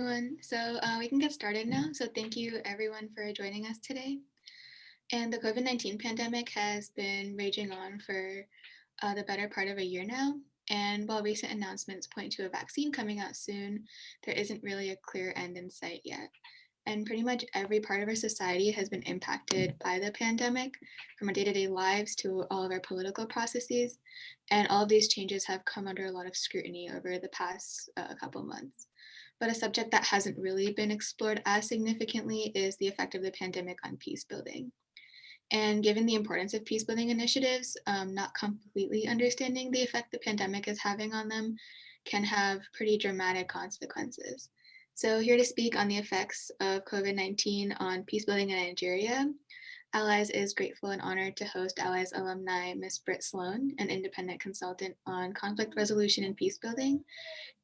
everyone. So uh, we can get started now. So thank you everyone for joining us today. And the COVID-19 pandemic has been raging on for uh, the better part of a year now. And while recent announcements point to a vaccine coming out soon, there isn't really a clear end in sight yet. And pretty much every part of our society has been impacted by the pandemic, from our day-to-day -day lives to all of our political processes. And all of these changes have come under a lot of scrutiny over the past uh, couple months. But a subject that hasn't really been explored as significantly is the effect of the pandemic on peace building. And given the importance of peace building initiatives, um, not completely understanding the effect the pandemic is having on them can have pretty dramatic consequences. So here to speak on the effects of COVID-19 on peace building in Nigeria, Allies is grateful and honored to host Allies alumni Ms. Britt Sloan, an independent consultant on conflict resolution and peace building,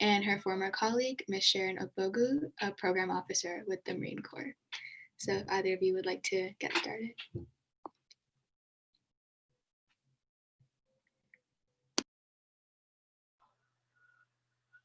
and her former colleague, Ms. Sharon Ogbogu, a program officer with the Mercy Corps. So if either of you would like to get started.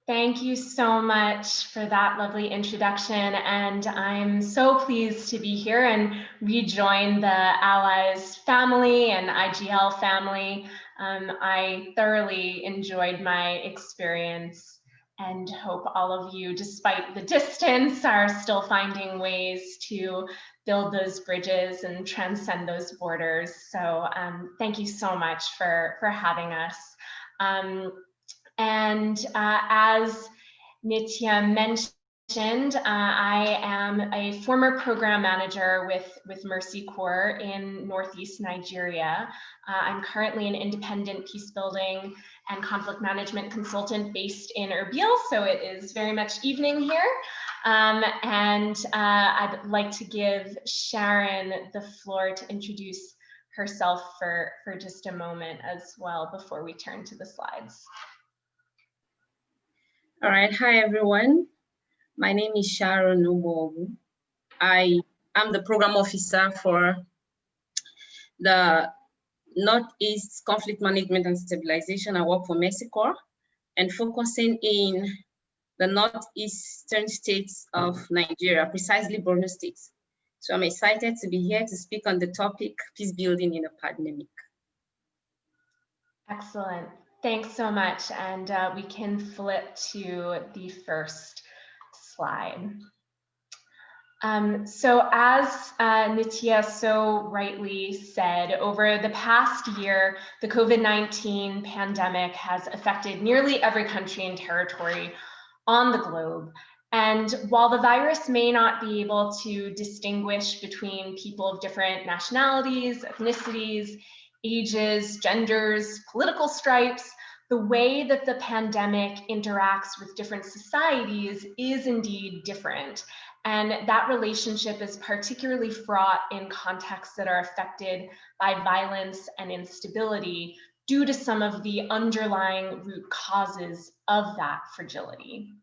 Thank you so much for that lovely introduction. And I'm so pleased to be here and rejoin the Allies family and IGL family. Um, I thoroughly enjoyed my experience and hope all of you, despite the distance, are still finding ways to build those bridges and transcend those borders. So um, thank you so much for, for having us. Um, and uh, as Nitya mentioned, uh, I am a former program manager with, with Mercy Corps in Northeast Nigeria. Uh, I'm currently an independent peace building and conflict management consultant based in Erbil, so it is very much evening here. Um, and uh, I'd like to give Sharon the floor to introduce herself for, for just a moment as well before we turn to the slides. All right, hi everyone. My name is Sharon Nubobu. I am the program officer for the Northeast Conflict Management and Stabilization. I work for Corps and focusing in the northeastern states of Nigeria, precisely Borno State. So I'm excited to be here to speak on the topic, peace building in a pandemic. Excellent. Thanks so much. And uh, we can flip to the first slide. Um, so as uh, Nitya so rightly said, over the past year, the COVID-19 pandemic has affected nearly every country and territory on the globe. And while the virus may not be able to distinguish between people of different nationalities, ethnicities, ages, genders, political stripes, the way that the pandemic interacts with different societies is indeed different. And that relationship is particularly fraught in contexts that are affected by violence and instability due to some of the underlying root causes of that fragility.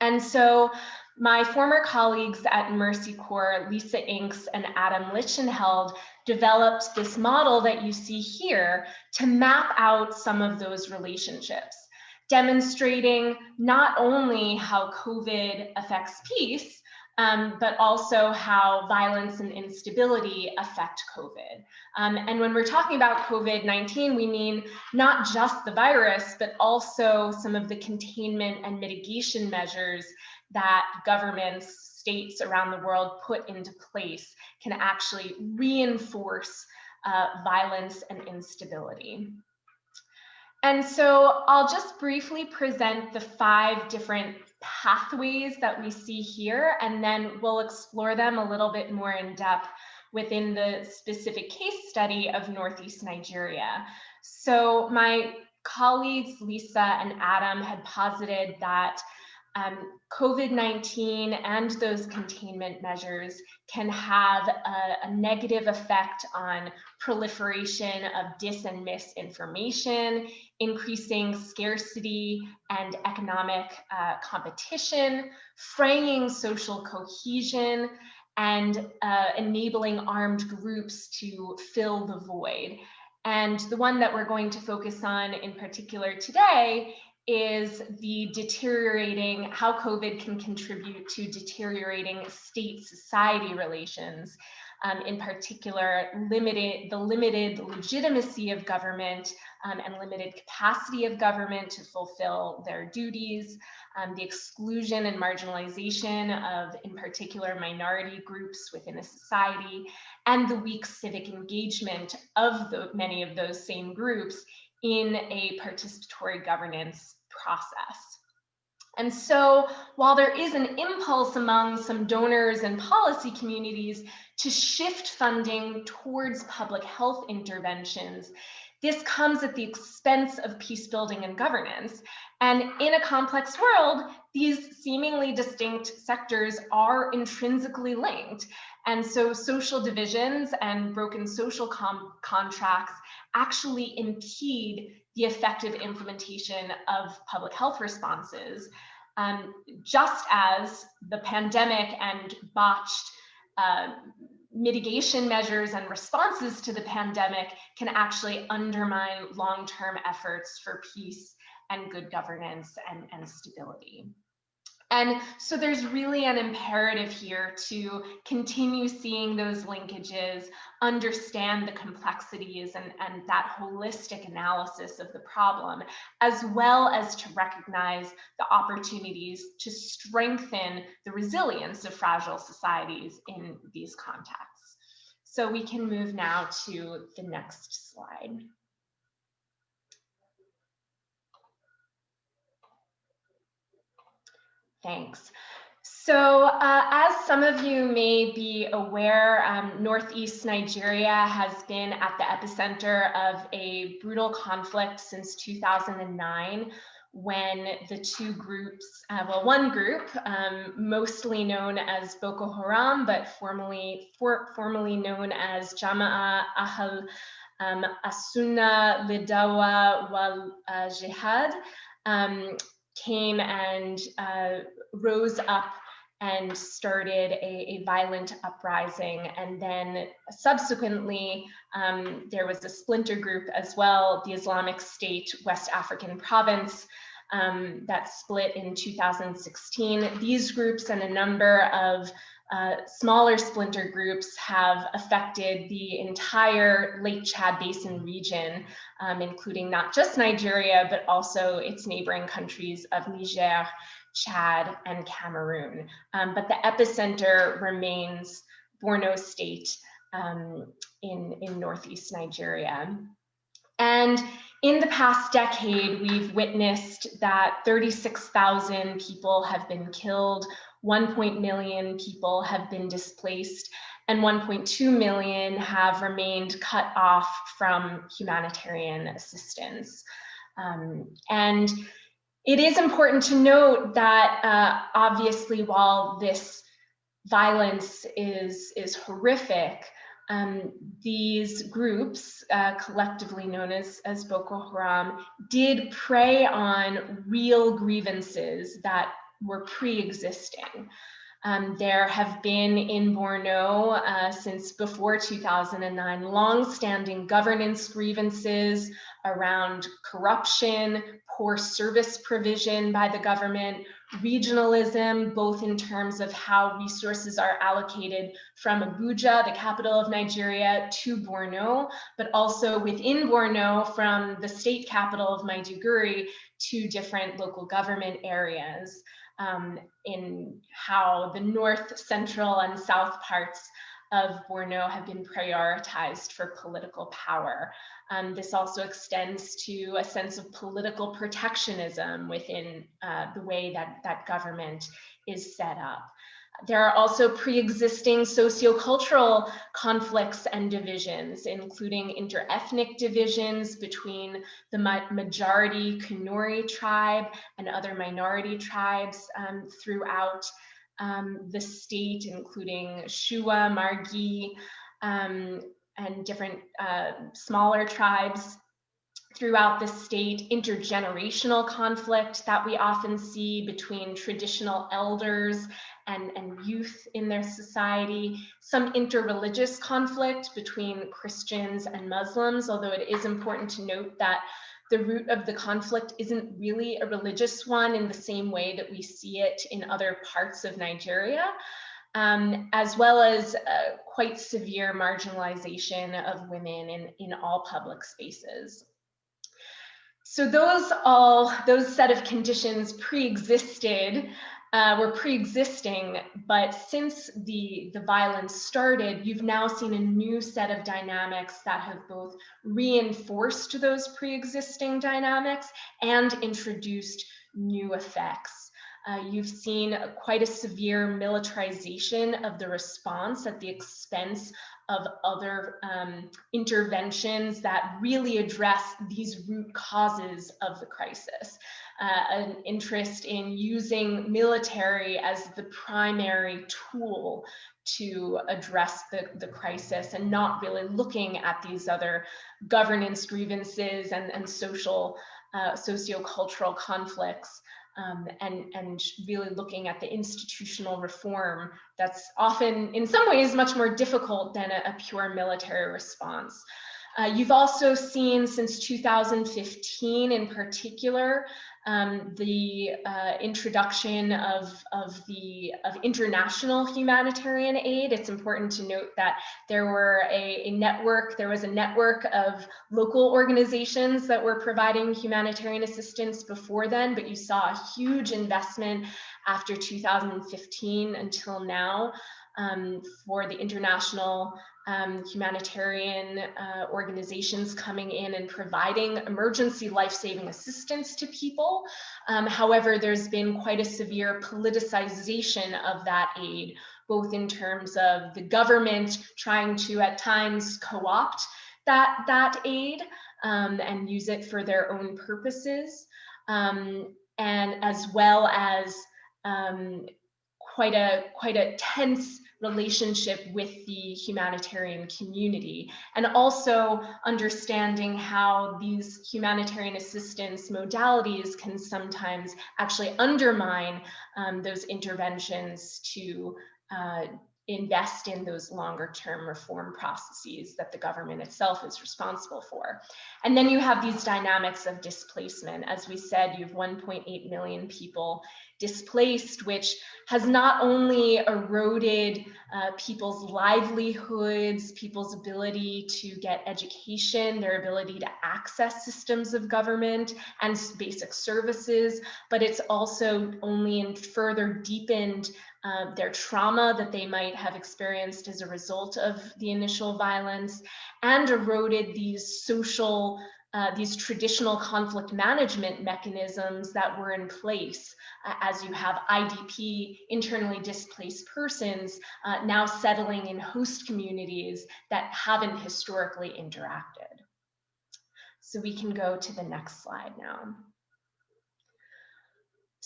And so my former colleagues at Mercy Corps, Lisa Inks and Adam Lichtenheld, developed this model that you see here to map out some of those relationships, demonstrating not only how COVID affects peace, um, but also how violence and instability affect COVID. Um, and when we're talking about COVID-19, we mean not just the virus, but also some of the containment and mitigation measures that governments, states around the world put into place can actually reinforce uh, violence and instability. And so I'll just briefly present the five different pathways that we see here, and then we'll explore them a little bit more in depth within the specific case study of Northeast Nigeria. So my colleagues, Lisa and Adam, had posited that um, COVID-19 and those containment measures can have a, a, negative effect on proliferation of dis and misinformation, increasing scarcity and economic uh, competition, fraying social cohesion, and uh, enabling armed groups to fill the void. And the one that we're going to focus on in particular today is the deteriorating, how COVID can contribute to deteriorating state-society relations. Um, in particular, limited the limited legitimacy of government um, and limited capacity of government to fulfill their duties, um, the exclusion and marginalization of, in particular, minority groups within a society, and the weak civic engagement of the, many of those same groups in a participatory governance process. And so while there is an impulse among some donors and policy communities to shift funding towards public health interventions, this comes at the expense of peace building and governance. And in a complex world, these seemingly distinct sectors are intrinsically linked. And so social divisions and broken social contracts actually impede the effective implementation of public health responses, um, just as the pandemic and botched uh, mitigation measures and responses to the pandemic can actually undermine long-term efforts for peace and good governance and, and stability. And so there's really an imperative here to continue seeing those linkages, understand the complexities and, and that holistic analysis of the problem, as well as to recognize the opportunities to strengthen the resilience of fragile societies in these contexts. So we can move now to the next slide. Thanks. So uh, as some of you may be aware, um, Northeast Nigeria has been at the epicenter of a brutal conflict since 2009 when the two groups, uh, well, one group, um, mostly known as Boko Haram, but formerly, for, formerly known as Jama'a Ahl um, Asuna Lidawa wal uh, Jihad, um, came and uh, rose up and started a, a, violent uprising. And then subsequently, um, there was a splinter group as well, the Islamic State West African Province, um, that split in 2016. These groups and a number of uh, smaller splinter groups have affected the entire Lake Chad Basin region, um, including not just Nigeria, but also its neighboring countries of Niger, Chad, and Cameroon. Um, but the epicenter remains Borno State um, in, in Northeast Nigeria. And in the past decade, we've witnessed that 36,000 people have been killed, 1.1 million people have been displaced, and 1.2 million have remained cut off from humanitarian assistance. Um, and it is important to note that uh, obviously while this violence is, is horrific, um, these groups, uh, collectively known as, as Boko Haram, did prey on real grievances that were pre-existing. Um, there have been in Borno uh, since before 2009 long-standing governance grievances around corruption, poor service provision by the government, regionalism, both in terms of how resources are allocated from Abuja, the capital of Nigeria, to Borno, but also within Borno from the state capital of Maiduguri to different local government areas um, in how the north, central, and south parts of Borno have been prioritized for political power. Um, this also extends to a sense of political protectionism within uh, the way that that government is set up. There are also pre-existing sociocultural conflicts and divisions, including interethnic divisions between the majority Kanuri tribe and other minority tribes um, throughout um, the state, including Shuwa, Margi, um, and different uh, smaller tribes throughout the state, intergenerational conflict that we often see between traditional elders and, and youth in their society, some interreligious conflict between Christians and Muslims, although it is important to note that the root of the conflict isn't really a religious one in the same way that we see it in other parts of Nigeria, um, as well as uh, quite severe marginalization of women in, in all public spaces. So those all, those set of conditions pre-existed uh, were pre-existing, but since the, the violence started, you've now seen a new set of dynamics that have both reinforced those pre-existing dynamics and introduced new effects. Uh, you've seen quite a severe militarization of the response at the expense of other um, interventions that really address these root causes of the crisis. Uh, an interest in using military as the primary tool to address the, the crisis and not really looking at these other governance grievances and, and social, uh, socio-cultural conflicts um, and, and really looking at the institutional reform that's often in some ways much more difficult than a, a pure military response. Uh, you've also seen since 2015 in particular, um, the uh, introduction of, of the of international humanitarian aid. It's important to note that there were a, a network, there was a network of local organizations that were providing humanitarian assistance before then, but you saw a huge investment after 2015 until now um, for the international um, humanitarian uh, organizations coming in and providing emergency life-saving assistance to people. Um, however, there's been quite a severe politicization of that aid, both in terms of the government trying to at times co-opt that, that aid um, and use it for their own purposes, um, and as well as um, quite a quite a tense relationship with the humanitarian community and also understanding how these humanitarian assistance modalities can sometimes actually undermine um, those interventions to uh, invest in those longer term reform processes that the government itself is responsible for. And then you have these dynamics of displacement. As we said, you have 1.8 million people displaced, which has not only eroded uh, people's livelihoods, people's ability to get education, their ability to access systems of government and basic services, but it's also only in further deepened uh, their trauma that they might have experienced as a result of the initial violence and eroded these social uh, these traditional conflict management mechanisms that were in place uh, as you have IDP, internally displaced persons, uh, now settling in host communities that haven't historically interacted. So we can go to the next slide now.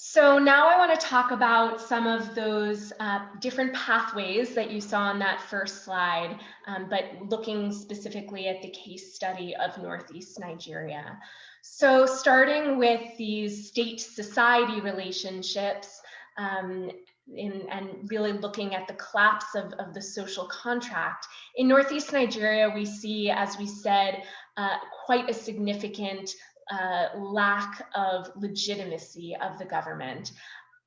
So now I want to talk about some of those uh, different pathways that you saw on that first slide, um, but looking specifically at the case study of Northeast Nigeria. So starting with these state-society relationships um, in, and really looking at the collapse of, of the social contract. In Northeast Nigeria, we see, as we said, uh, quite a significant uh, lack of legitimacy of the government.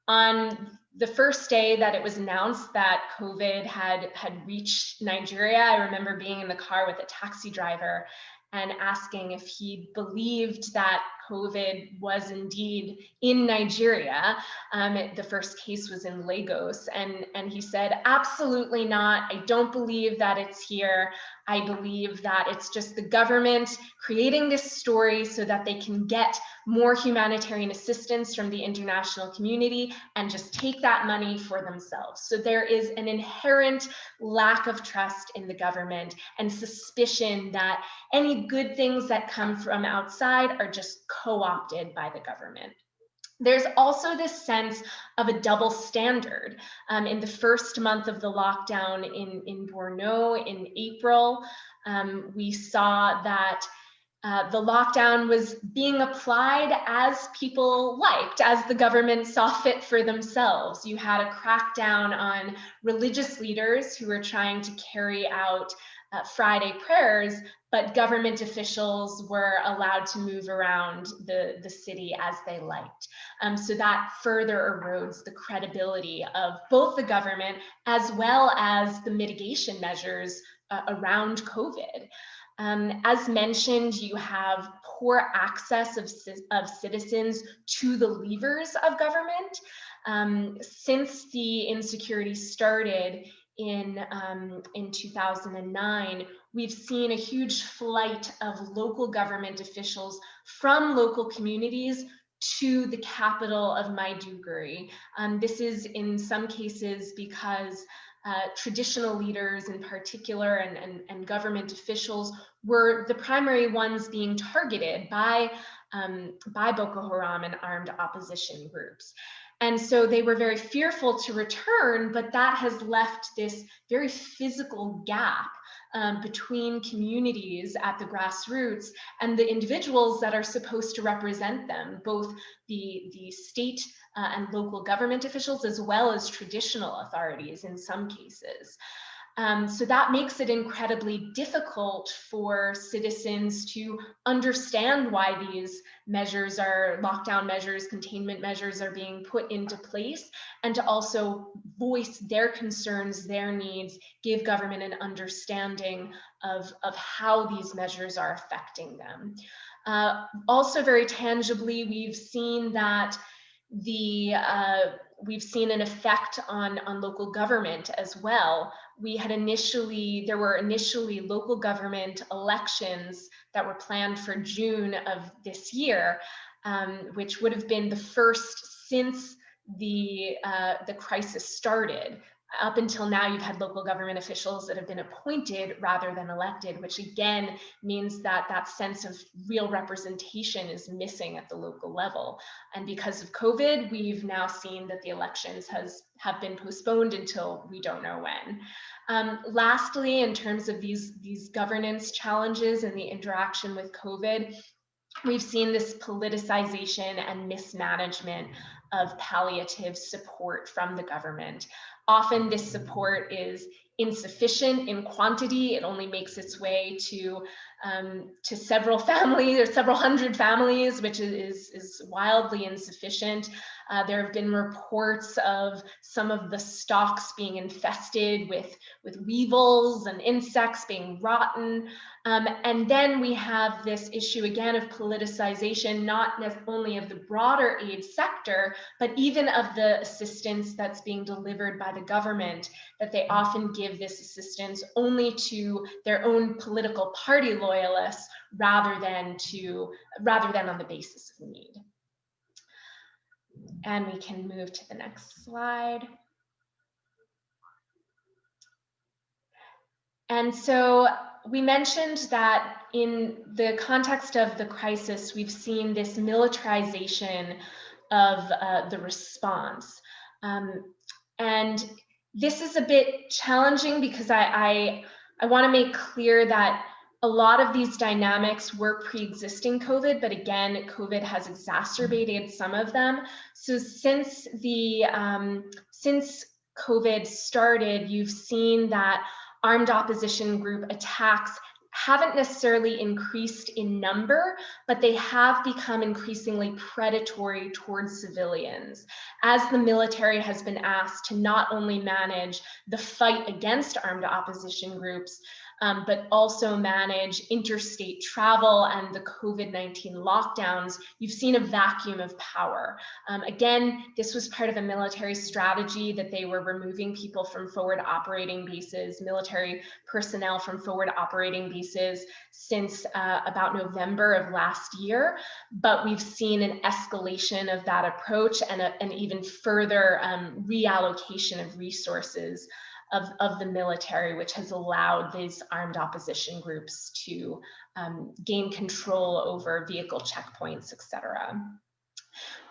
On the first day that it was announced that COVID had, had reached Nigeria, I remember being in the car with a taxi driver and asking if he believed that COVID was indeed in Nigeria. Um, it, the first case was in Lagos, and, and he said, absolutely not. I don't believe that it's here. I believe that it's just the government creating this story so that they can get more humanitarian assistance from the international community and just take that money for themselves. So there is an inherent lack of trust in the government and suspicion that any good things that come from outside are just co-opted by the government. There's also this sense of a double standard. Um, in the first month of the lockdown in, in Borno in April, um, we saw that uh, the lockdown was being applied as people liked, as the government saw fit for themselves. You had a crackdown on religious leaders who were trying to carry out uh, Friday prayers, but government officials were allowed to move around the, the city as they liked. Um, so that further erodes the credibility of both the government as well as the mitigation measures uh, around COVID. Um, as mentioned, you have poor access of, of citizens to the levers of government. Um, since the insecurity started, in, um, in 2009, we've seen a huge flight of local government officials from local communities to the capital of Maiduguri. Um, this is in some cases because uh, traditional leaders in particular and, and, and, government officials were the primary ones being targeted by, um, by Boko Haram and armed opposition groups. And so they were very fearful to return, but that has left this very physical gap um, between communities at the grassroots and the individuals that are supposed to represent them, both the, the state uh, and local government officials, as well as traditional authorities in some cases. Um, so that makes it incredibly difficult for citizens to understand why these measures are lockdown measures, containment measures are being put into place, and to also voice their concerns, their needs, give government an understanding of, of how these measures are affecting them. Uh, also very tangibly, we've seen that the uh, we've seen an effect on on local government as well. We had initially, there were initially local government elections that were planned for June of this year, um, which would have been the first since the, uh, the crisis started up until now, you've had local government officials that have been appointed rather than elected, which again means that that sense of real representation is missing at the local level. And because of COVID, we've now seen that the elections has have been postponed until we don't know when. Um, lastly, in terms of these, these governance challenges and the interaction with COVID, we've seen this politicization and mismanagement of palliative support from the government. Often this support is insufficient in quantity. It only makes its way to um, to several families or several hundred families, which is, is wildly insufficient. Uh, there have been reports of some of the stocks being infested with, with weevils and insects being rotten. Um, and then we have this issue again of politicization, not only of the broader aid sector, but even of the assistance that's being delivered by the government, that they often give this assistance only to their own political party loyalists rather than to rather than on the basis of need. And we can move to the next slide. And so we mentioned that in the context of the crisis, we've seen this militarization of uh, the response. Um, and this is a bit challenging because I, I, I want to make clear that a lot of these dynamics were pre-existing COVID, but again, COVID has exacerbated some of them. So since the um, since COVID started, you've seen that armed opposition group attacks haven't necessarily increased in number, but they have become increasingly predatory towards civilians. As the military has been asked to not only manage the fight against armed opposition groups, um, but also manage interstate travel and the COVID-19 lockdowns, you've seen a vacuum of power. Um, again, this was part of a military strategy that they were removing people from forward operating bases, military personnel from forward operating bases since uh, about November of last year. But we've seen an escalation of that approach and a, an even further um, reallocation of resources of, of the military, which has allowed these armed opposition groups to um, gain control over vehicle checkpoints, et cetera.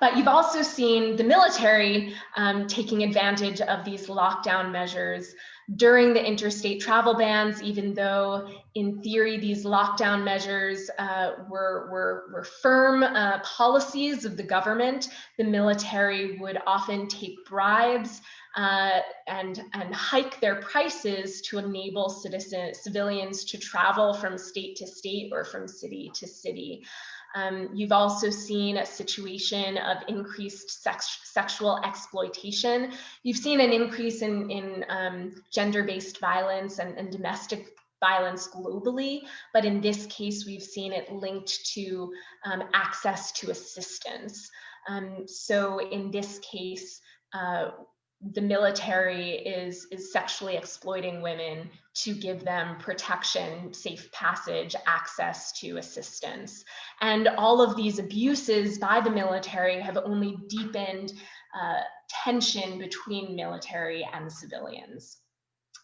But you've also seen the military um, taking advantage of these lockdown measures during the interstate travel bans, even though in theory these lockdown measures uh, were, were, were firm uh, policies of the government, the military would often take bribes uh, and, and hike their prices to enable citizen, civilians to travel from state to state or from city to city. Um, you've also seen a situation of increased sex, sexual exploitation. You've seen an increase in, in um, gender-based violence and, and domestic violence globally, but in this case, we've seen it linked to um, access to assistance. Um, so in this case, uh, the military is, is sexually exploiting women to give them protection, safe passage, access to assistance. And all of these abuses by the military have only deepened uh, tension between military and civilians.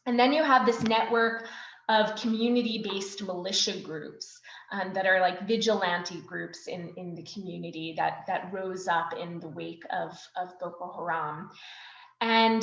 And then you have this network of community-based militia groups um, that are like vigilante groups in, in the community that, that rose up in the wake of, of Boko Haram. And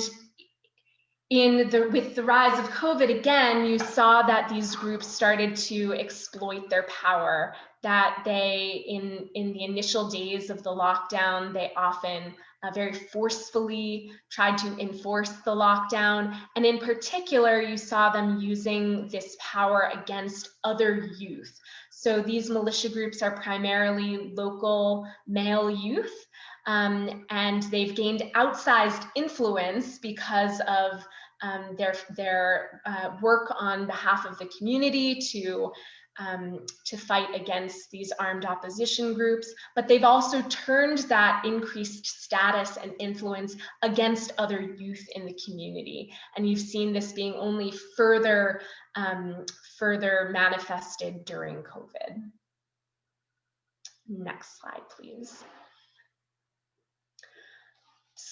in the with the rise of COVID again, you saw that these groups started to exploit their power. That they, in in the initial days of the lockdown, they often uh, very forcefully tried to enforce the lockdown, and in particular, you saw them using this power against other youth. So these militia groups are primarily local male youth um, and they've gained outsized influence because of um, their, their uh, work on behalf of the community to, um, to fight against these armed opposition groups, but they've also turned that increased status and influence against other youth in the community. And you've seen this being only further, um, further manifested during COVID. Next slide, please.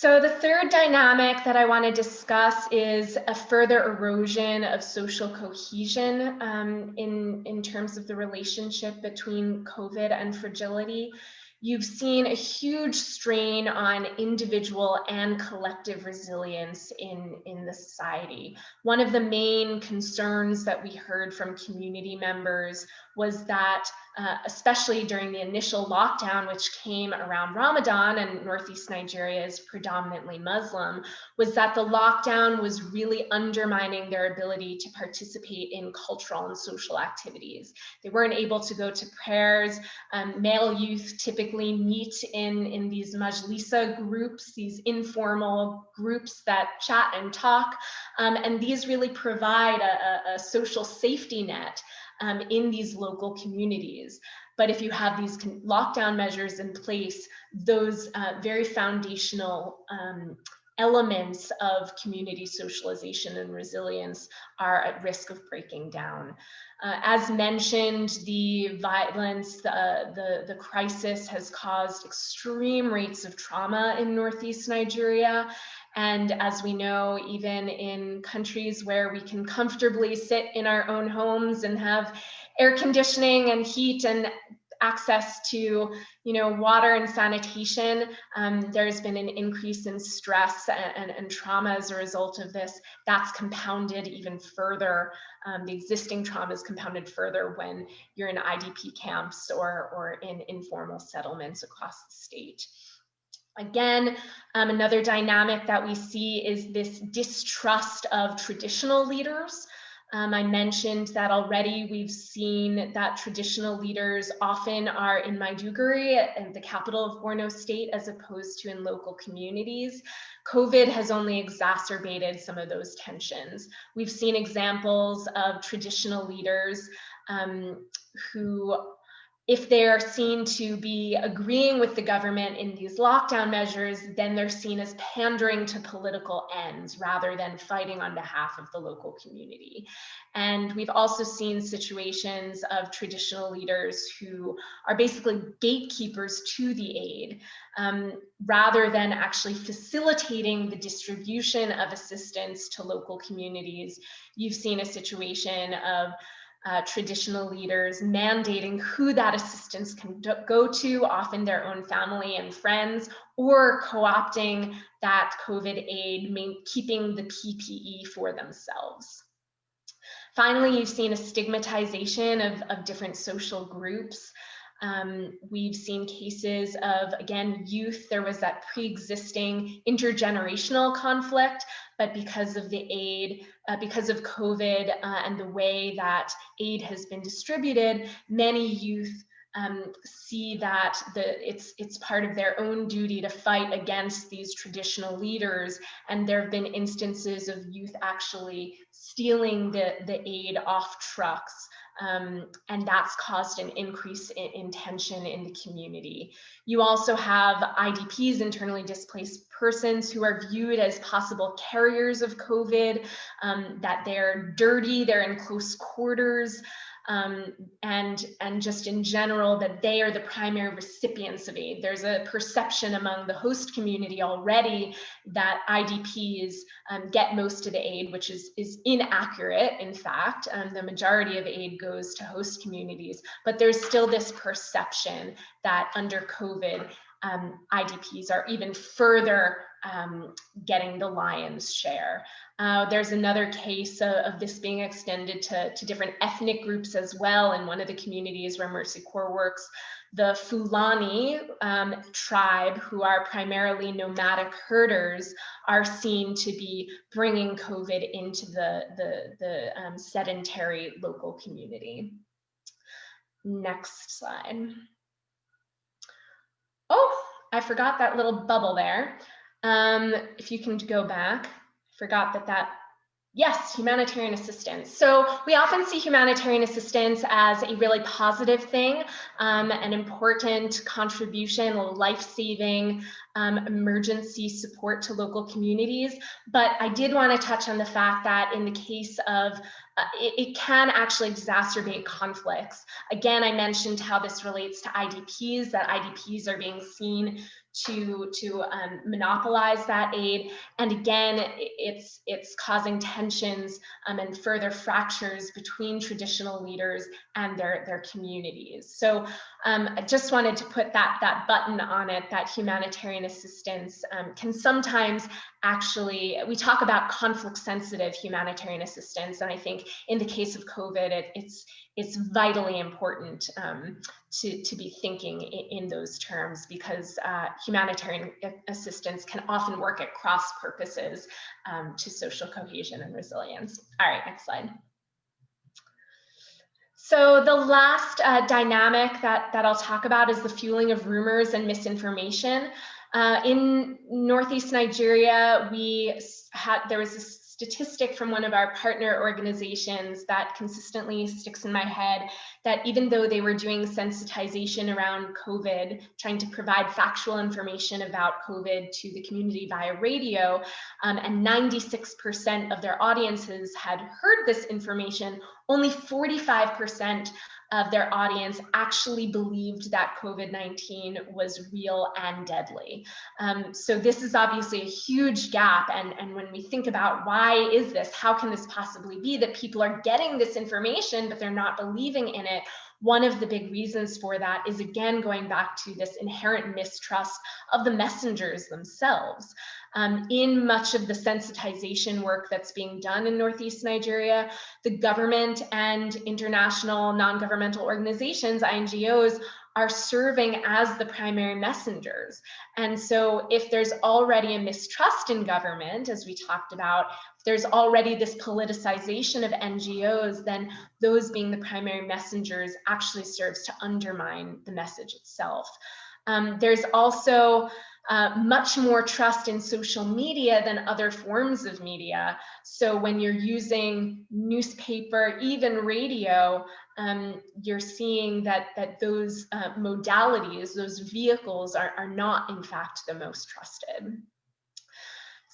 So the third dynamic that I want to discuss is a further erosion of social cohesion um, in, in terms of the relationship between COVID and fragility you've seen a huge strain on individual and collective resilience in, in the society. One of the main concerns that we heard from community members was that, uh, especially during the initial lockdown, which came around Ramadan and Northeast Nigeria is predominantly Muslim, was that the lockdown was really undermining their ability to participate in cultural and social activities. They weren't able to go to prayers. Um, male youth typically meet in, in these majlisa groups, these informal groups that chat and talk. Um, and these really provide a, a social safety net um, in these local communities. But if you have these lockdown measures in place, those uh, very foundational um, elements of community socialization and resilience are at risk of breaking down. Uh, as mentioned, the violence, the, the, the crisis has caused extreme rates of trauma in Northeast Nigeria. And as we know, even in countries where we can comfortably sit in our own homes and have air conditioning and heat and access to you know water and sanitation um, there's been an increase in stress and, and, and, trauma as a result of this. That's compounded even further um, the existing trauma is compounded further when you're in idp camps or or in informal settlements across the state Again, um, another dynamic that we see is this distrust of traditional leaders. Um, I mentioned that already we've seen that traditional leaders often are in Maiduguri, and the capital of Borno state, as opposed to in local communities. COVID has only exacerbated some of those tensions. We've seen examples of traditional leaders um, who if they're seen to be agreeing with the government in these lockdown measures, then they're seen as pandering to political ends rather than fighting on behalf of the local community. And we've also seen situations of traditional leaders who are basically gatekeepers to the aid um, rather than actually facilitating the distribution of assistance to local communities. You've seen a situation of uh, traditional leaders mandating who that assistance can go to, often their own family and friends, or co-opting that COVID aid, keeping the PPE for themselves. Finally, you've seen a stigmatization of, of different social groups. Um, we've seen cases of, again, youth, there was that pre-existing intergenerational conflict, but because of the aid, uh, because of COVID uh, and the way that aid has been distributed, many youth um, see that the, it's, it's part of their own duty to fight against these traditional leaders. And there have been instances of youth actually stealing the, the aid off trucks um, and that's caused an increase in, in, tension in the community. You also have IDPs, internally displaced persons, who are viewed as possible carriers of COVID, um, that they're dirty, they're in close quarters, um, and, and just in general that they are the primary recipients of aid. There's a perception among the host community already that IDPs um, get most of the aid, which is, is inaccurate, in fact. Um, the majority of aid goes to host communities, but there's still this perception that under COVID, um, IDPs are even further um, getting the lion's share. Uh, there's another case of, of, this being extended to, to different ethnic groups as well in one of the communities where Mercy Corps works. The Fulani um, tribe, who are primarily nomadic herders, are seen to be bringing COVID into the, the, the um, sedentary local community. Next slide. Oh, I forgot that little bubble there. Um, if you can go back, I forgot that that Yes, humanitarian assistance. So we often see humanitarian assistance as a really positive thing, um, an important contribution, life-saving um, emergency support to local communities. But I did want to touch on the fact that in the case of uh, it, it, can actually exacerbate conflicts. Again, I mentioned how this relates to IDPs, that IDPs are being seen to to um, monopolize that aid. And again, it's it's causing tensions um, and further fractures between traditional leaders and their their communities. So um, I just wanted to put that that button on it that humanitarian assistance um, can sometimes actually we talk about conflict sensitive humanitarian assistance and i think in the case of covid it, it's it's vitally important um, to, to be thinking in, in those terms because uh, humanitarian assistance can often work at cross purposes um, to social cohesion and resilience. All right, next slide. So the last uh, dynamic that, that I'll talk about is the fueling of rumors and misinformation. Uh, in Northeast Nigeria, we had, there was a statistic from one of our partner organizations that consistently sticks in my head that even though they were doing sensitization around COVID, trying to provide factual information about COVID to the community via radio, um, and 96% of their audiences had heard this information, only 45% of their audience actually believed that COVID-19 was real and deadly. Um, so this is obviously a huge gap. And, and when we think about why is this, how can this possibly be that people are getting this information, but they're not believing in it? One of the big reasons for that is again going back to this inherent mistrust of the messengers themselves. Um, in much of the sensitization work that's being done in Northeast Nigeria, the government and international non-governmental organizations, NGOs, are serving as the primary messengers. And so if there's already a mistrust in government, as we talked about, if there's already this politicization of NGOs, then those being the primary messengers actually serves to undermine the message itself. Um, there's also uh, much more trust in social media than other forms of media. So when you're using newspaper, even radio, um, you're seeing that, that those uh, modalities, those vehicles are, are not in fact the most trusted.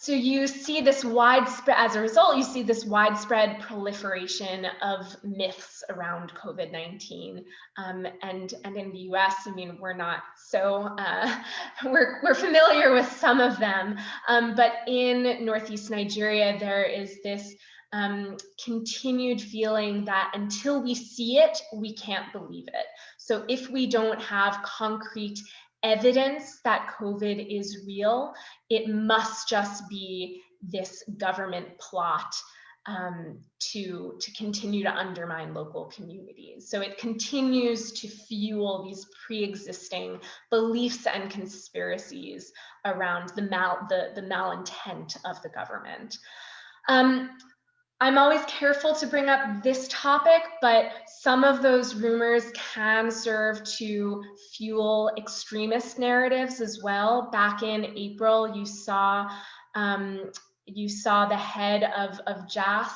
So you see this widespread, as a result, you see this widespread proliferation of myths around COVID-19. Um, and, and in the US, I mean, we're not so, uh, we're, we're familiar with some of them. Um, but in Northeast Nigeria, there is this um, continued feeling that until we see it, we can't believe it. So if we don't have concrete evidence that COVID is real, it must just be this government plot um, to, to continue to undermine local communities. So it continues to fuel these pre-existing beliefs and conspiracies around the, mal, the, the malintent of the government. Um, I'm always careful to bring up this topic, but some of those rumors can serve to fuel extremist narratives as well. Back in April, you saw um, you saw the head of, of JAS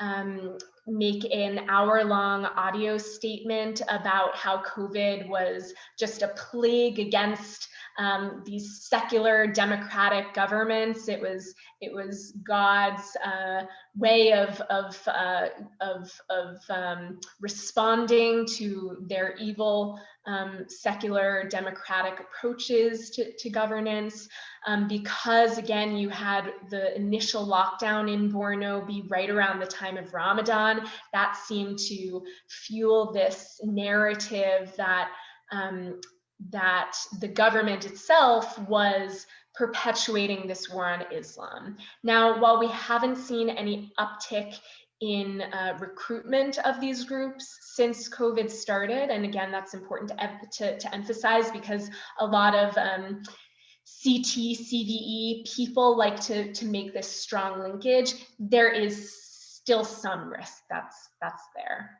um, make an hour long audio statement about how COVID was just a plague against um, these secular democratic governments. It was it was God's uh, way of of uh, of, of um, responding to their evil um, secular democratic approaches to, to governance. Um, because again, you had the initial lockdown in Borno be right around the time of Ramadan. That seemed to fuel this narrative that um, that the government itself was perpetuating this war on Islam. Now, while we haven't seen any uptick in uh, recruitment of these groups since COVID started, and again, that's important to, to, to emphasize because a lot of um, CT, CVE people like to, to make this strong linkage, there is still some risk that's, that's there.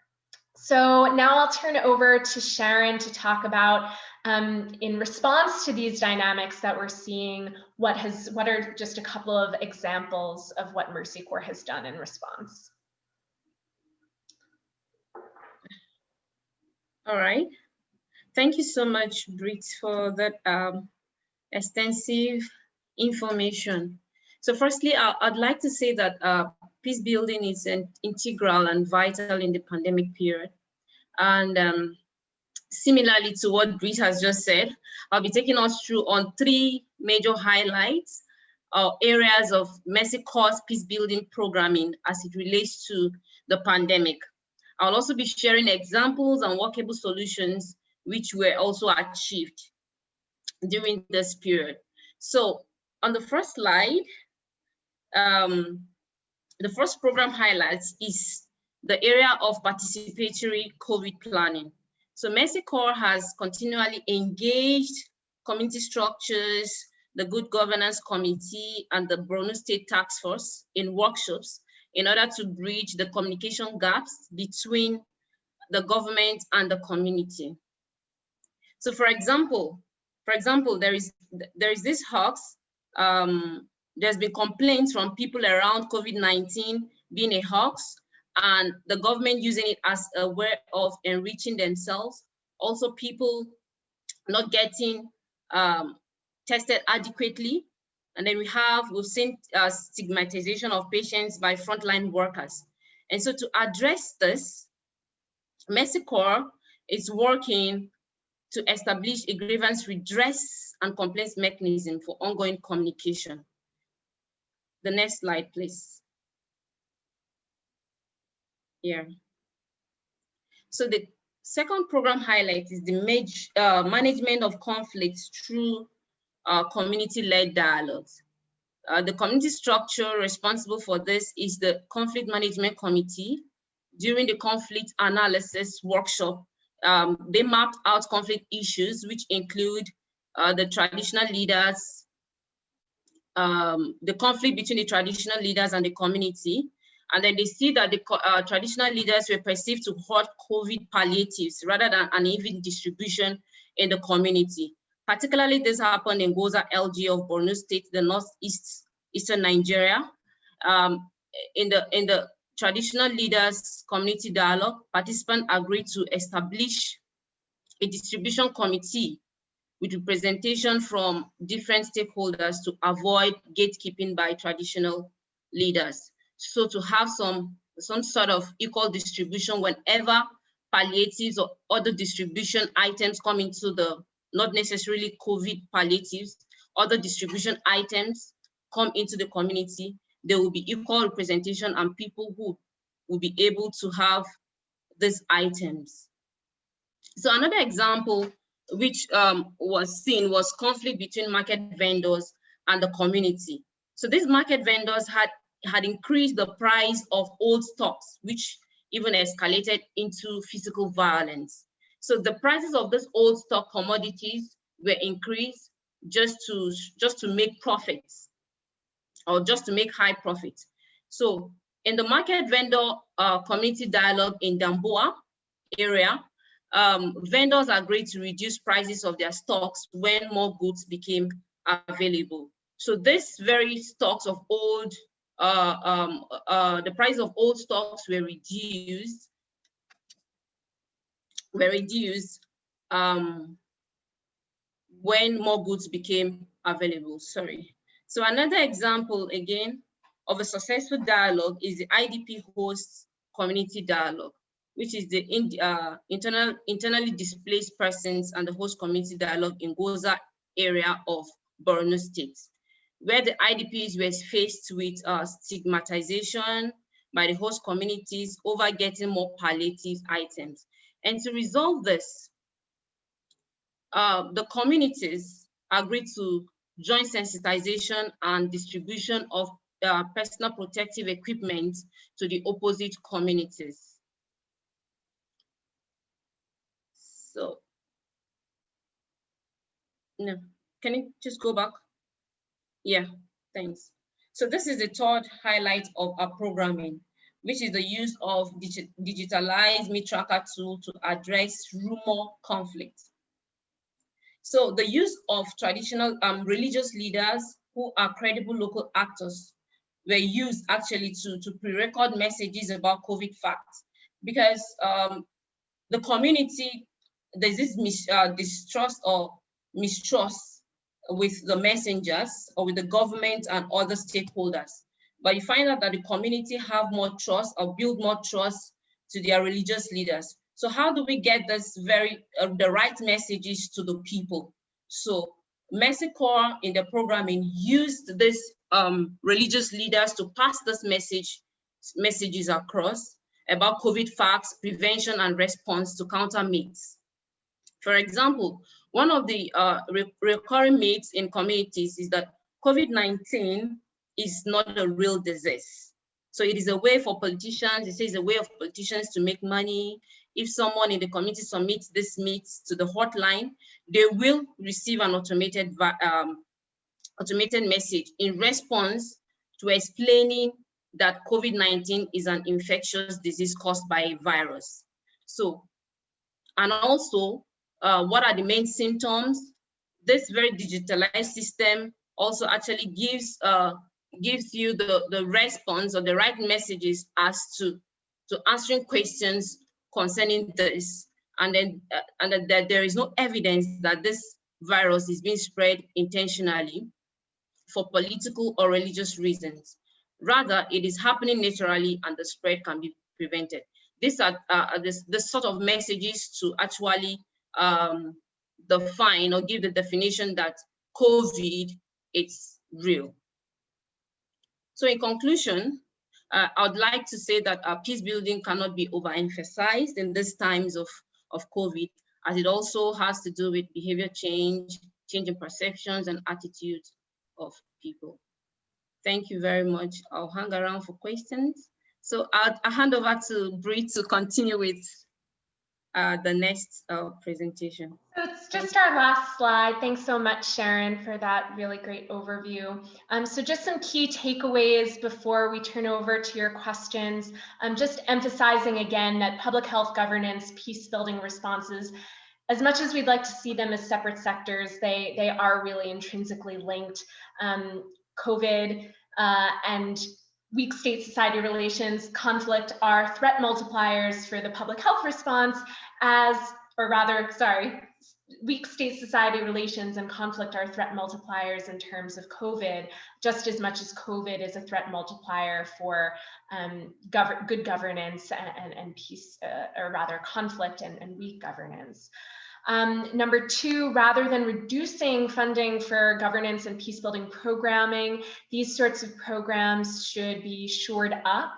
So now I'll turn over to Sharon to talk about um, in response to these dynamics that we're seeing, what has what are just a couple of examples of what Mercy Corps has done in response? All right. Thank you so much, Britt, for that um, extensive information. So firstly, I, would like to say that uh, peace building is an integral and vital in the pandemic period. And um, similarly to what Britt has just said, I'll be taking us through on three major highlights or areas of Mercy Corps peace building programming as it relates to the pandemic. I'll also be sharing examples and workable solutions which were also achieved during this period. So on the first slide, um, the first program highlights is the area of participatory COVID planning. So Mercy Corps has continually engaged community structures, the Good Governance Committee and the Borno State Task Force in workshops in order to bridge the communication gaps between the government and the community. So for example, for example, there is there is this hoax. Um, there's been complaints from people around COVID-19 being a hoax and the government using it as a way of enriching themselves. Also people not getting um, tested adequately. And then we have, we've seen uh, stigmatization of patients by frontline workers. And so to address this, Mercy Corps is working to establish a grievance redress and complaints mechanism for ongoing communication. The next slide, please here. So the second program highlight is the uh, management of conflicts through uh, community-led dialogues. Uh, the community structure responsible for this is the Conflict Management Committee. During the conflict analysis workshop, um, they mapped out conflict issues, which include uh, the traditional leaders, um, the conflict between the traditional leaders and the community, and then they see that the uh, traditional leaders were perceived to hoard COVID palliatives rather than an even distribution in the community. Particularly this happened in Gwoza LG of Borno State, the northeast eastern Nigeria. Um, in the in the traditional leaders community dialogue, participants agreed to establish a distribution committee with representation from different stakeholders to avoid gatekeeping by traditional leaders. So to have some, some sort of equal distribution whenever palliatives or other distribution items come into the, not necessarily COVID palliatives, other distribution items come into the community, there will be equal representation and people who will be able to have these items. So another example which um, was seen was conflict between market vendors and the community. So these market vendors had, had increased the price of old stocks, which even escalated into physical violence. So the prices of these old stock commodities were increased just to, just to make profits or just to make high profits. So in the market vendor uh, community dialogue in Damboa area, um, vendors agreed to reduce prices of their stocks when more goods became available. So these very stocks of old, uh, um, uh, the price of old stocks were reduced, were reduced um, when more goods became available, sorry. So another example again of a successful dialogue is the IDP host community dialogue which is the in, uh, internal, internally displaced persons and the host community dialogue in Gwoza area of Borno State, where the IDPs were faced with uh, stigmatization by the host communities over getting more palliative items. And to resolve this, uh, the communities agreed to joint sensitization and distribution of uh, personal protective equipment to the opposite communities. So, no, can you just go back? Yeah, thanks. So this is the third highlight of our programming, which is the use of digi digitalized meat tracker tool to address rumor conflict. So the use of traditional um, religious leaders who are credible local actors were used actually to, to pre-record messages about COVID facts because um, the community there's this mis uh, distrust or mistrust with the messengers or with the government and other stakeholders. But you find out that the community have more trust or build more trust to their religious leaders. So how do we get this very, uh, the right messages to the people? So Corps in the programming used this um, religious leaders to pass this message, messages across about COVID facts, prevention and response to counter myths. For example, one of the uh, re recurring myths in communities is that COVID-19 is not a real disease. So it is a way for politicians, it says a way of politicians to make money. If someone in the community submits this myth to the hotline, they will receive an automated, um, automated message in response to explaining that COVID-19 is an infectious disease caused by a virus. So, and also uh, what are the main symptoms. This very digitalized system also actually gives uh, gives you the, the response or the right messages as to, to answering questions concerning this. And then uh, and that there is no evidence that this virus is being spread intentionally for political or religious reasons. Rather, it is happening naturally and the spread can be prevented. These are uh, this, this sort of messages to actually um, define or give the definition that COVID is real. So in conclusion, uh, I would like to say that our peace building cannot be overemphasized in these times of, of COVID, as it also has to do with behavior change, changing perceptions and attitudes of people. Thank you very much. I'll hang around for questions. So I'll, I'll hand over to Britt to continue with uh, the next uh, presentation. So it's just our last slide. Thanks so much, Sharon, for that really great overview. Um, so just some key takeaways before we turn over to your questions. Um, just emphasizing again that public health governance, peace building responses, as much as we'd like to see them as separate sectors, they, they are really intrinsically linked. Um, COVID uh, and weak state society relations, conflict are threat multipliers for the public health response as, or rather, sorry, weak state society relations and conflict are threat multipliers in terms of COVID, just as much as COVID is a threat multiplier for um, gov good governance and, and, and peace, uh, or rather conflict and, and weak governance. Um, number two, rather than reducing funding for governance and peace building programming, these sorts of programs should be shored up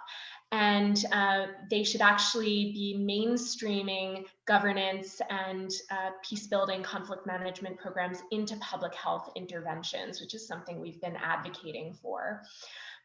and uh, they should actually be mainstreaming governance and uh, peace building conflict management programs into public health interventions, which is something we've been advocating for.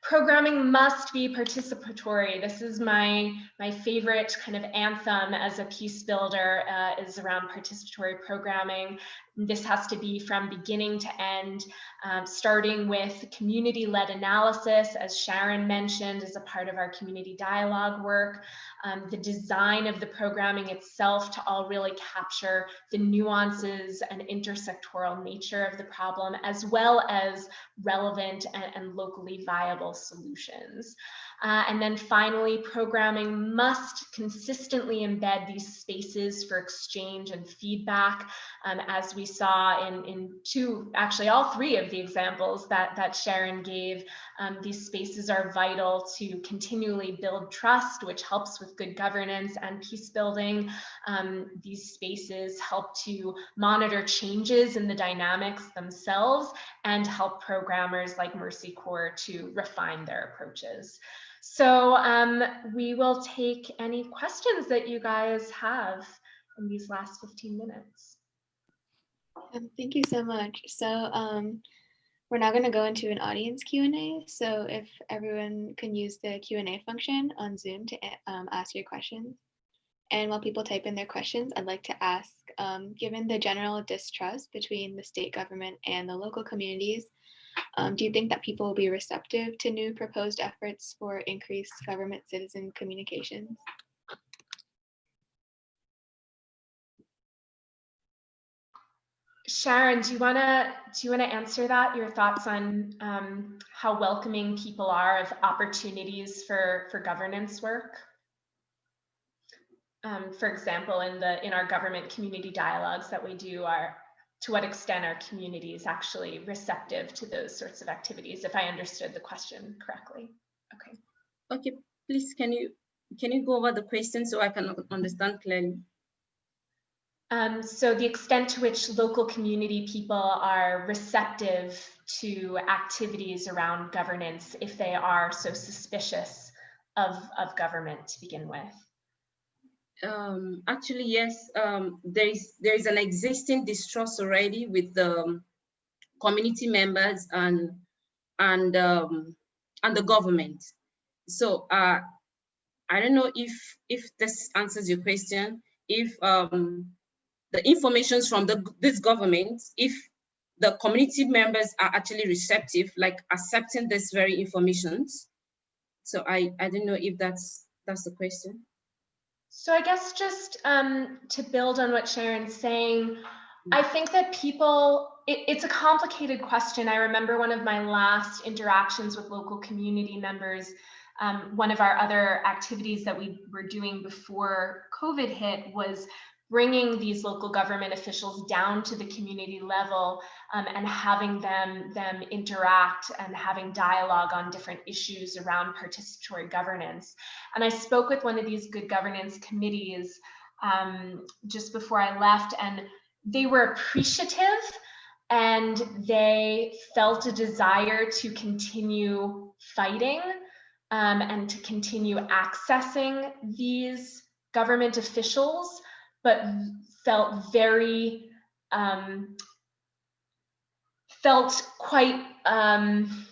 Programming must be participatory. This is my, my favorite kind of anthem as a peace builder uh, is around participatory programming. This has to be from beginning to end, um, starting with community-led analysis, as Sharon mentioned, as a part of our community dialogue work, um, the design of the programming itself to all really capture the nuances and intersectoral nature of the problem, as well as relevant and, and locally viable solutions. Uh, and then finally, programming must consistently embed these spaces for exchange and feedback, um, as we saw in, in two, actually all three of the examples that, that Sharon gave. Um, these spaces are vital to continually build trust, which helps with good governance and peace building. Um, these spaces help to monitor changes in the dynamics themselves and help programmers like Mercy Corps to refine their approaches. So um, we will take any questions that you guys have in these last 15 minutes. Um, thank you so much. So um, we're now going to go into an audience Q&A. So if everyone can use the Q&A function on Zoom to um, ask your questions. And while people type in their questions, I'd like to ask, um, given the general distrust between the state government and the local communities, um, do you think that people will be receptive to new proposed efforts for increased government citizen communications? Sharon, do you wanna do you wanna answer that? Your thoughts on um, how welcoming people are of opportunities for for governance work? Um, for example, in the in our government community dialogues that we do, are to what extent are communities actually receptive to those sorts of activities, if I understood the question correctly. Okay. Okay, please, can you can you go over the question so I can understand clearly? Um, so the extent to which local community people are receptive to activities around governance if they are so suspicious of, of government to begin with. Um, actually, yes, um, there is there is an existing distrust already with the community members and and um, and the government. So uh, I don't know if if this answers your question. If um, the informations from the this government, if the community members are actually receptive, like accepting this very informations. So I I don't know if that's that's the question. So I guess just um, to build on what Sharon's saying, I think that people, it, it's a complicated question. I remember one of my last interactions with local community members, um, one of our other activities that we were doing before COVID hit was bringing these local government officials down to the community level um, and having them, them interact and having dialogue on different issues around participatory governance. And I spoke with one of these good governance committees um, just before I left and they were appreciative and they felt a desire to continue fighting um, and to continue accessing these government officials but felt very um, felt quite um,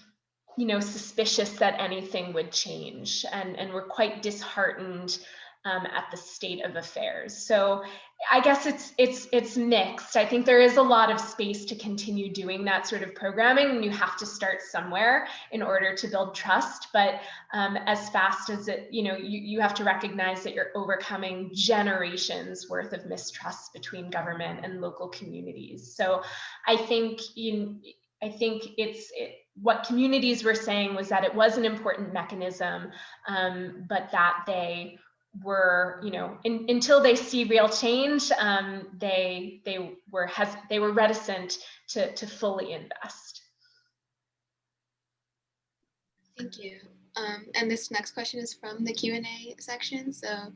you know suspicious that anything would change and and were quite disheartened um, at the state of affairs. So I guess it's it's it's mixed. I think there is a lot of space to continue doing that sort of programming, and you have to start somewhere in order to build trust. But um, as fast as it, you know, you, you have to recognize that you're overcoming generations worth of mistrust between government and local communities. So I think you, I think it's it, what communities were saying was that it was an important mechanism, um, but that they were, you know, in, until they see real change, um, they they were has they were reticent to to fully invest. Thank you. Um, and this next question is from the Q&A section. So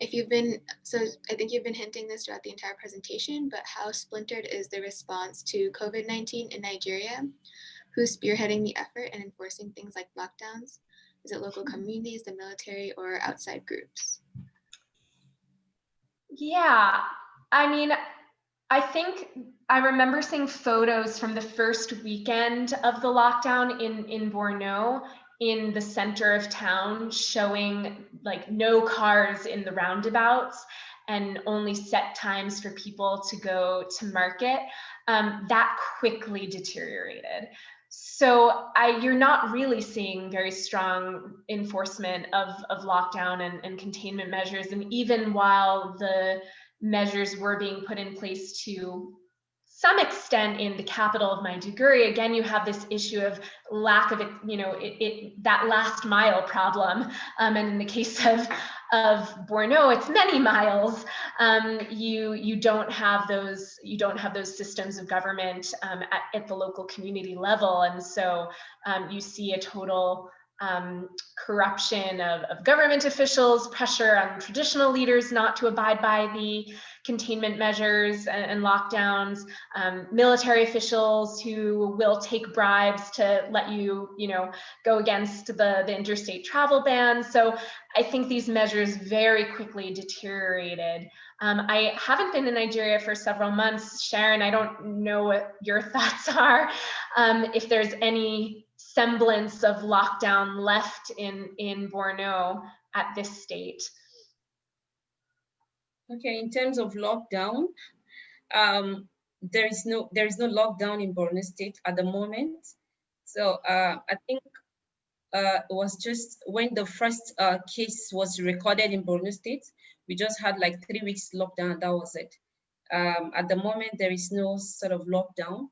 if you've been, so I think you've been hinting this throughout the entire presentation, but how splintered is the response to COVID-19 in Nigeria? Who's spearheading the effort and enforcing things like lockdowns? Is it local communities, the military, or outside groups? Yeah, I mean, I think I remember seeing photos from the first weekend of the lockdown in, in Borno in the center of town showing like no cars in the roundabouts and only set times for people to go to market, um, that quickly deteriorated. So I, you're not really seeing very strong enforcement of, of lockdown and, and containment measures. And even while the measures were being put in place to some extent in the capital of Maiduguri, again, you have this issue of lack of, it, you know, it, it that last mile problem. Um, and in the case of, of Borno, it's many miles. Um, you, you don't have those, you don't have those systems of government um, at, at the local community level. And so um, you see a total um, corruption of, of, government officials, pressure on traditional leaders not to abide by the containment measures and, and lockdowns, um, military officials who will take bribes to let you, you know, go against the, the interstate travel ban. So I think these measures very quickly deteriorated. Um, I haven't been in Nigeria for several months. Sharon, I don't know what your thoughts are. Um, if there's any semblance of lockdown left in, in Borno at this state. Okay, in terms of lockdown, um, there is no there is no lockdown in Borno State at the moment. So uh, I think uh, it was just when the first uh, case was recorded in Borno State, we just had like three weeks lockdown. That was it. Um, at the moment, there is no sort of lockdown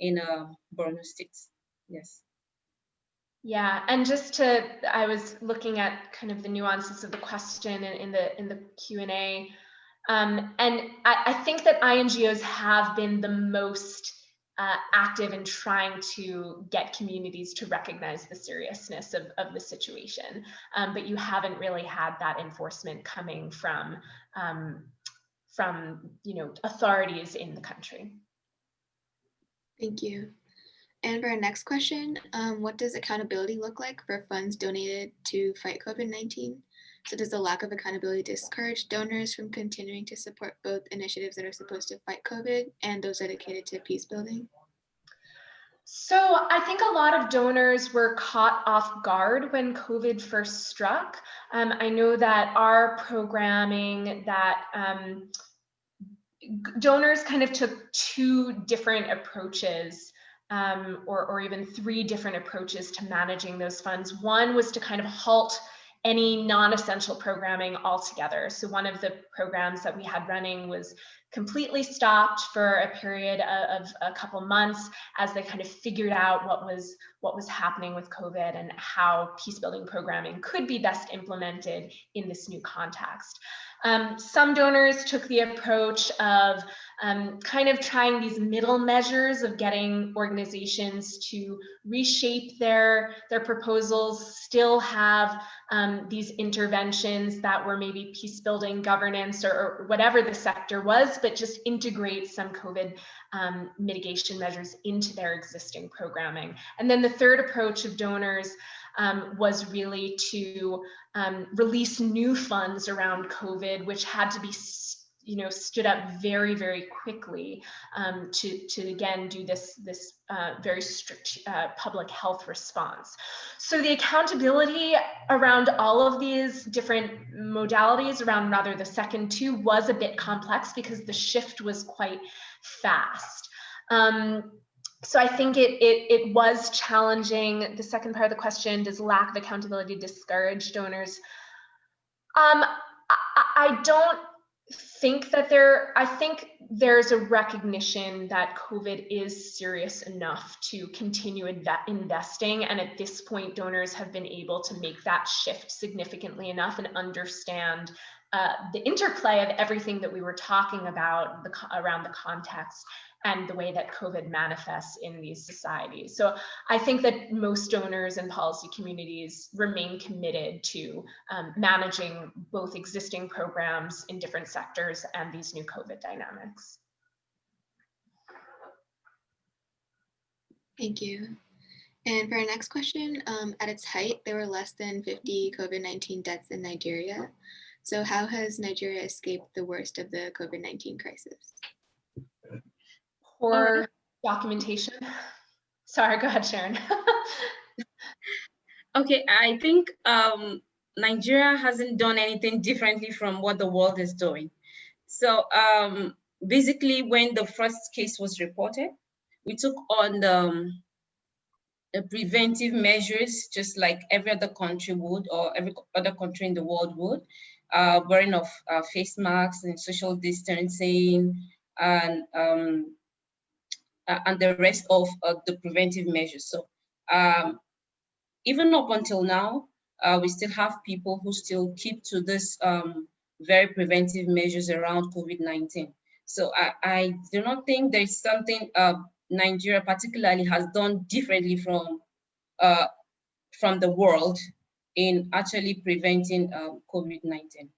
in uh, Borno State. Yes. Yeah, and just to, I was looking at kind of the nuances of the question in, in the in the Q and A, um, and I, I, think that INGOs have been the most uh, active in trying to get communities to recognize the seriousness of, of the situation, um, but you haven't really had that enforcement coming from um, from you know authorities in the country. Thank you. And for our next question, um, what does accountability look like for funds donated to fight COVID-19? So does the lack of accountability discourage donors from continuing to support both initiatives that are supposed to fight COVID and those dedicated to peace building? So I think a lot of donors were caught off guard when COVID first struck. Um, I know that our programming that um, donors kind of took two different approaches um, or, or even three different approaches to managing those funds. One was to kind of halt any non-essential programming altogether. So one of the programs that we had running was completely stopped for a period of, a couple months as they kind of figured out what was what was happening with COVID and how peace building programming could be best implemented in this new context. Um, some donors took the approach of um, kind of trying these middle measures of getting organizations to reshape their, their proposals, still have um, these interventions that were maybe peace building governance or, or, whatever the sector was, but just integrate some COVID um, mitigation measures into their existing programming. And then the third approach of donors um, was really to um, release new funds around COVID, which had to be you know stood up very very quickly um, to to again do this this uh, very strict uh, public health response so the accountability around all of these different modalities around rather the second two was a bit complex because the shift was quite fast um, so I think it, it, it was challenging. The second part of the question, does lack of accountability discourage donors? Um, I, I don't think that there, I think there's a recognition that COVID is serious enough to continue inve investing. And at this point, donors have been able to make that shift significantly enough and understand uh, the interplay of everything that we were talking about the, around the context and the way that COVID manifests in these societies. So I think that most donors and policy communities remain committed to um, managing both existing programs in different sectors and these new COVID dynamics. Thank you. And for our next question, um, at its height, there were less than 50 COVID-19 deaths in Nigeria. So how has Nigeria escaped the worst of the COVID-19 crisis? Poor documentation. Sorry, go ahead, Sharon. okay, I think um, Nigeria hasn't done anything differently from what the world is doing. So um, basically, when the first case was reported, we took on the, um, the preventive measures, just like every other country would, or every other country in the world would, uh, wearing of uh, face masks and social distancing, and um, and the rest of uh, the preventive measures. So um, even up until now, uh, we still have people who still keep to this um, very preventive measures around COVID-19. So I, I, do not think there's something uh, Nigeria particularly has done differently from from the world in actually preventing um, COVID-19.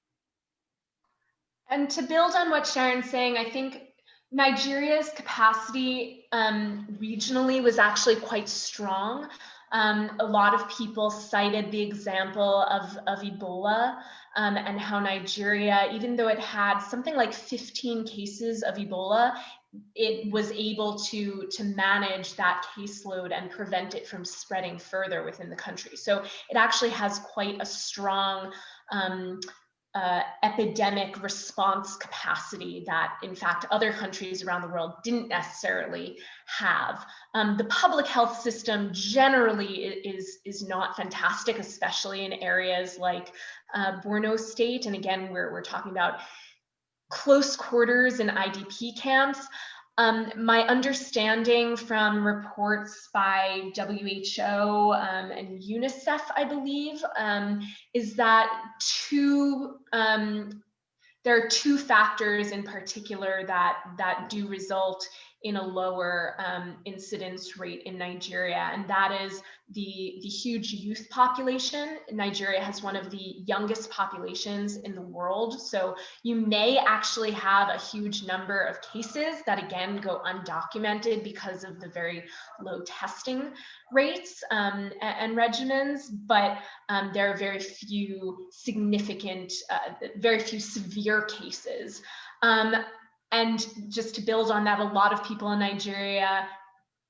And to build on what Sharon's saying, I think Nigeria's capacity um, regionally was actually quite strong. Um, a lot of people cited the example of, of Ebola um, and how Nigeria, even though it had something like 15 cases of Ebola, it was able to to manage that caseload and prevent it from spreading further within the country. So it actually has quite a strong um, uh, epidemic response capacity that, in fact, other countries around the world didn't necessarily have. Um, the public health system generally is, is not fantastic, especially in areas like uh, Borno State. And again, we're, we're talking about close quarters in IDP camps. Um, my understanding from reports by WHO um, and UNICEF, I believe, um, is that two um, there are two factors in particular that that do result in a lower um, incidence rate in Nigeria, and that is the, the huge youth population. Nigeria has one of the youngest populations in the world, so you may actually have a huge number of cases that again go undocumented because of the very low testing rates um, and, and, regimens, but um, there are very few significant, uh, very few severe cases. Um, and just to build on that, a lot of people in Nigeria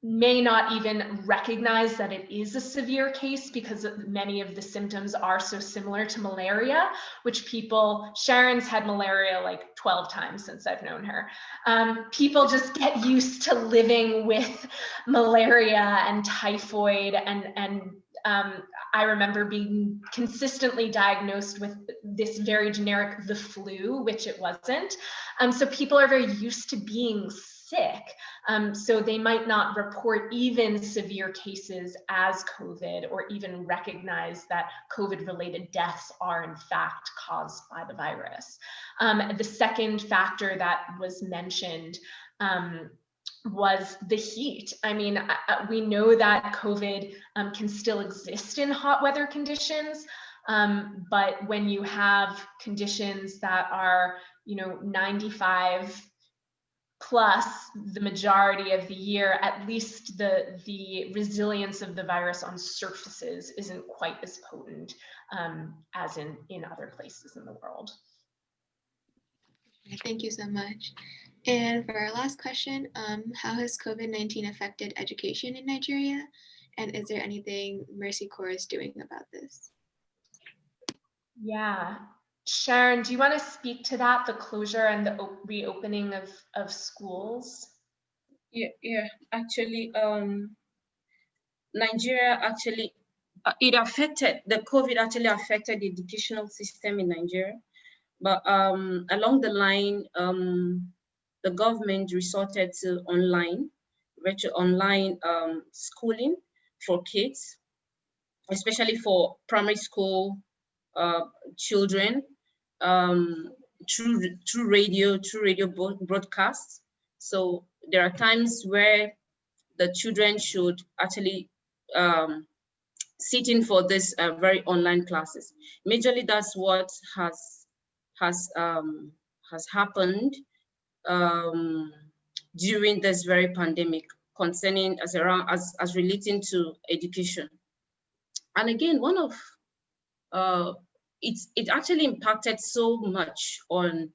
may not even recognize that it is a severe case because many of the symptoms are so similar to malaria, which people, Sharon's had malaria like 12 times since I've known her. Um, people just get used to living with malaria and typhoid and, and um, I remember being consistently diagnosed with this very generic the flu, which it wasn't. Um, so people are very used to being sick. Um, so they might not report even severe cases as COVID or even recognize that COVID related deaths are in fact caused by the virus. Um, the second factor that was mentioned um, was the heat. I mean, we know that COVID um, can still exist in hot weather conditions, um, but when you have conditions that are, you know, 95 plus the majority of the year, at least the, the resilience of the virus on surfaces isn't quite as potent um, as in, in other places in the world. Thank you so much. And for our last question, um, how has COVID-19 affected education in Nigeria? And is there anything Mercy Corps is doing about this? Yeah. Sharon, do you want to speak to that, the closure and the reopening of, of schools? Yeah, yeah, actually, um, Nigeria actually, uh, it affected, the COVID actually affected the educational system in Nigeria. But um, along the line, um, the government resorted to online, virtual online um, schooling for kids, especially for primary school uh, children, um, through, through radio, through radio broadcasts. So there are times where the children should actually um, sit in for this uh, very online classes. Majorly, that's what has has um, has happened um, during this very pandemic concerning as around as, as relating to education. And again, one of uh, it's it actually impacted so much on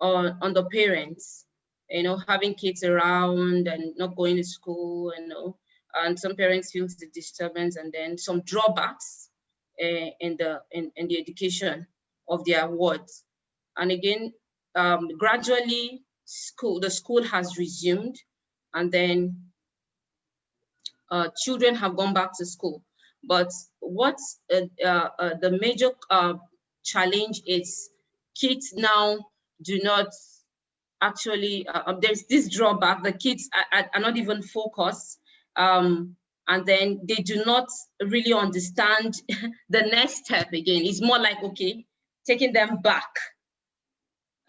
on on the parents, you know, having kids around and not going to school, you know, and some parents feel the disturbance and then some drawbacks uh, in the in, in the education of their wards. And again, um, gradually school the school has resumed and then uh, children have gone back to school. But what uh, uh, uh the major challenge is kids now do not actually, um, there's this drawback, the kids are, are not even focused um, and then they do not really understand the next step again. It's more like, okay, taking them back.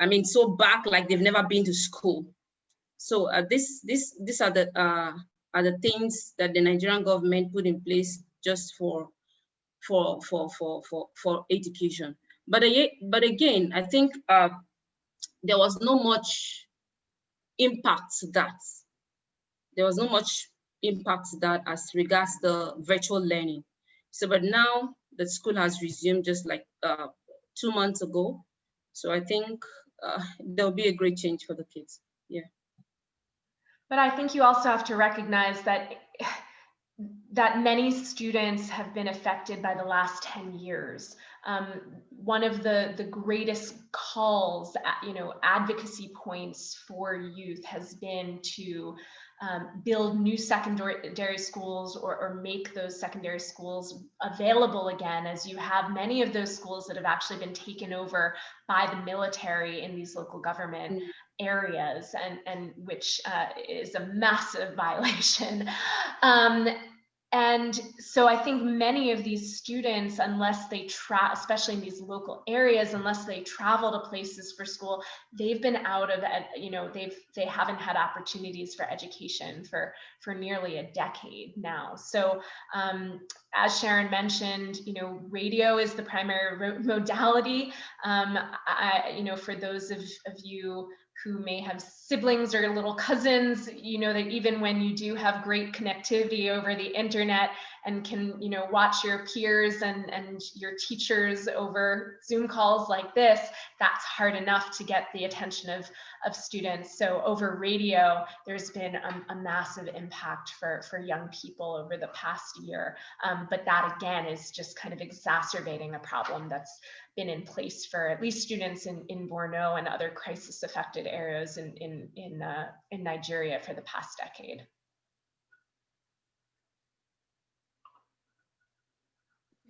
I mean, so back like they've never been to school. So uh, this, this, these are the uh, are the things that the Nigerian government put in place just for for for for for for education. But but again, I think uh, there was no much impact to that. There was no much impact to that as regards the virtual learning. So, but now the school has resumed just like uh, two months ago. So I think uh, there'll be a great change for the kids. Yeah. But I think you also have to recognize that that many students have been affected by the last 10 years. Um, one of the, the greatest calls, you know, advocacy points for youth has been to um, build new secondary schools or, or, make those secondary schools available again as you have many of those schools that have actually been taken over by the military in these local government mm. areas and, and which uh, is a massive violation. Um, and so I think many of these students, unless they try, especially in these local areas, unless they travel to places for school, they've been out of, you know, they've they haven't had opportunities for education for for nearly a decade now. So um, as Sharon mentioned, you know, radio is the primary modality. Um, I, you know, for those of, of you who may have siblings or little cousins, you know that even when you do have great connectivity over the internet and can, you know, watch your peers and, and your teachers over Zoom calls like this, that's hard enough to get the attention of, of students. So over radio, there's been a, a massive impact for, for young people over the past year. Um, but that again is just kind of exacerbating a problem that's been in place for at least students in, in Borno and other crisis affected areas in, in, in, uh, in Nigeria for the past decade.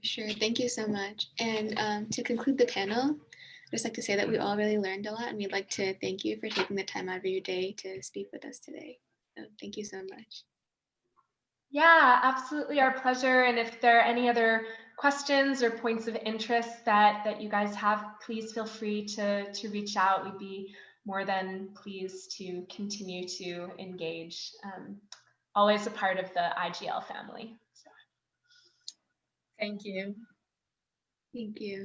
Sure, thank you so much. And um, to conclude the panel, I'd just like to say that we all really learned a lot and we'd like to thank you for taking the time out of your day to speak with us today. So thank you so much. Yeah, absolutely our pleasure. And if there are any other questions or points of interest that, that you guys have, please feel free to, to reach out. We'd be more than pleased to continue to engage. Um, always a part of the IGL family. So. Thank you. Thank you.